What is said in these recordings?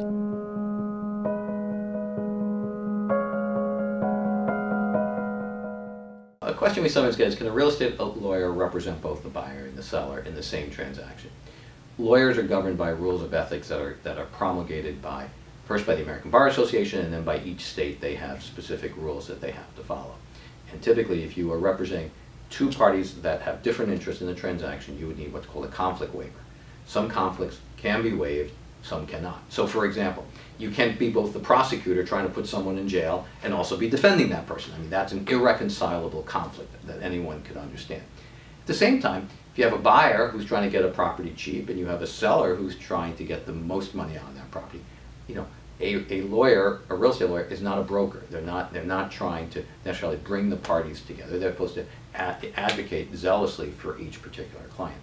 A question we sometimes get is, can a real estate lawyer represent both the buyer and the seller in the same transaction? Lawyers are governed by rules of ethics that are, that are promulgated by, first by the American Bar Association, and then by each state, they have specific rules that they have to follow. And typically, if you are representing two parties that have different interests in the transaction, you would need what's called a conflict waiver. Some conflicts can be waived, some cannot. So for example, you can't be both the prosecutor trying to put someone in jail and also be defending that person. I mean, that's an irreconcilable conflict that anyone could understand. At the same time, if you have a buyer who's trying to get a property cheap and you have a seller who's trying to get the most money on that property, you know, a, a lawyer, a real estate lawyer, is not a broker. They're not, they're not trying to necessarily bring the parties together. They're supposed to ad advocate zealously for each particular client.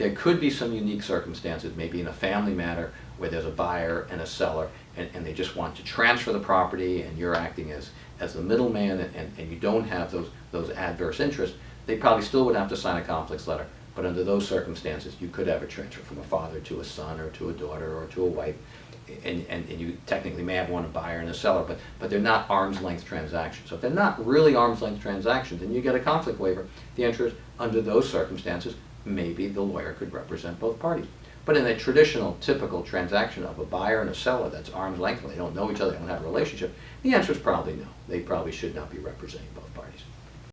There could be some unique circumstances, maybe in a family matter where there's a buyer and a seller and, and they just want to transfer the property and you're acting as, as the middleman and, and, and you don't have those, those adverse interests, they probably still would have to sign a conflicts letter. But under those circumstances, you could have a transfer from a father to a son or to a daughter or to a wife. And, and, and you technically may have one a buyer and a seller, but, but they're not arm's length transactions. So if they're not really arm's length transactions, and you get a conflict waiver. The answer is, under those circumstances, maybe the lawyer could represent both parties. But in a traditional, typical transaction of a buyer and a seller that's arm's length, they don't know each other, they don't have a relationship, the answer is probably no. They probably should not be representing both parties.